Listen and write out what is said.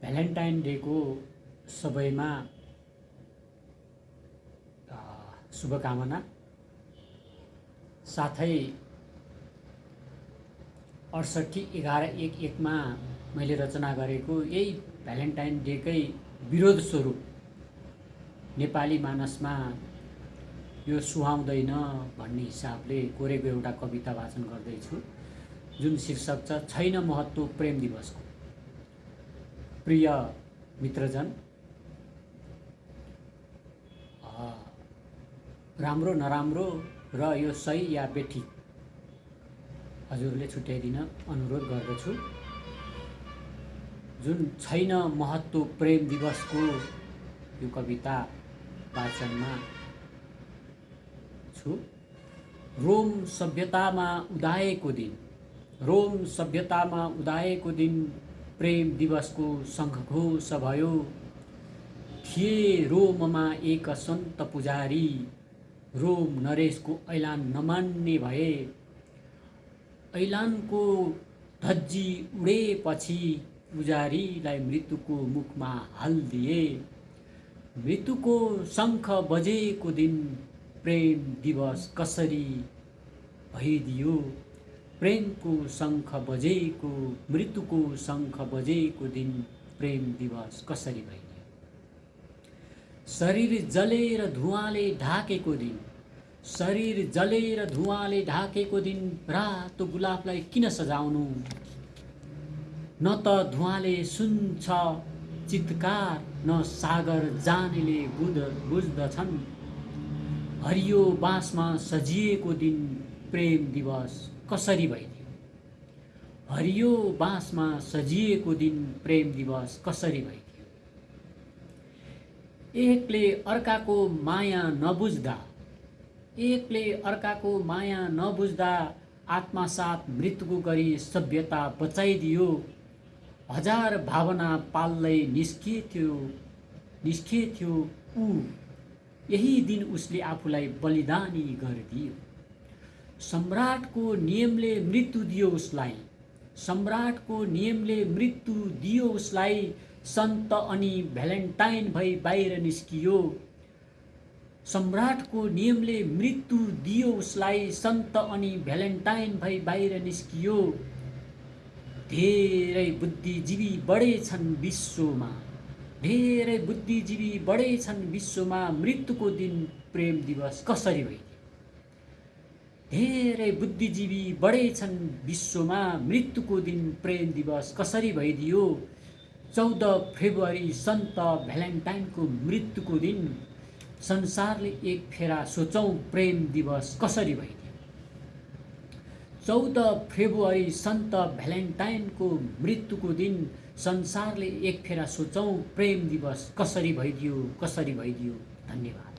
Valentine डेको सबैमा शुभकामना। साथै अडसट्ठी एघार एक एकमा मैले रचना गरेको यही भ्यालेन्टाइन डेकै विरोध स्वरूप नेपाली मानसमा यो सुहाउँदैन भन्ने हिसाबले कोरेको एउटा कविता वाचन गर्दैछु। जुन शीर्षक छैन महत्त्व प्रेम दिवसको। प्रिय मित्रजन राम्रो नराम्रो र यो सही या बेठिक हजुरले छुट्याइदिन अनुरोध गर्दछु। जुन छैन महत्त्व प्रेम दिवसको यो कविता वाचनमा छु रोम सभ्यतामा उदाएको दिन रोम सभ्यतामा उदाएको दिन प्रेम दिवसको शङ्खघोष भयो थिए रोममा एक सन्त पुजारी रोम नरेशको ऐलान नमान्ने भए। ऐलानको धज्जी उडेपछि पुजारीलाई मृत्युको मुखमा हालिदिए मृत्युको शङ्ख बजेको दिन प्रेम दिवस कसरी भइदियो? प्रेमको शङ्ख बजेको मृत्युको शङ्ख बजेको दिन प्रेम दिवस कसरी भइदियो? शरीर जलेर धुवाले ढाकेको दिन शरीर जलेर धुवाले ढाकेको दिन रातो गुलाबलाई किन सजाउनु? न त धुवाले सुन्छ चित्कार न सागर जानेले बुझ बुझ्दछन्। हरियो बाँसमा सजिएको दिन प्रेम दिवस कसरी भइदियो? हरियो बाँसमा सजिएको दिन प्रेम दिवस कसरी भइदियो? एकले अर्काको माया नबुझ्दा एकले अर्काको माया नबुझ्दा आत्मासाथ मृत्युको गरी सभ्यता बचाइदियो। हजार भावना पाल्दै निस्किएको निस्किएको ऊ। यही दिन उसले आफूलाई बलिदानी गरिदियो। सम्राटको नियमले मृत्यु दियो उसलाई। सम्राटको नियमले मृत्यु दियो उसलाई सन्त अनि भ्यालेन्टाइन भई बाहिर निस्कियो। सम्राटको नियमले मृत्यु दियो उसलाई सन्त अनि भ्यालेन्टाइन भई बाहिर निस्कियो। धेरै बुद्धिजीवी बढेछन् विश्वमा। धेरै बुद्धिजीवी बढेछन् विश्वमा मृत्युको दिन प्रेम दिवस कसरी भइदियो? धेरै बुद्धिजीवी बढेछन् विश्वमा। मृत्युको दिन प्रेम दिवस कसरी भइदियो? चौध फेब्रुअरी सन्त भ्यालेन्टाइनको मृत्युको दिन। संसारले एक फेरा सोचौँ प्रेम दिवस कसरी भइदियो? चौध फेब्रुअरी सन्त भ्यालेन्टाइनको मृत्युको दिन। संसारले एक फेरा सोचौँ प्रेम दिवस कसरी भइदियो? कसरी भइदियो? धन्यवाद।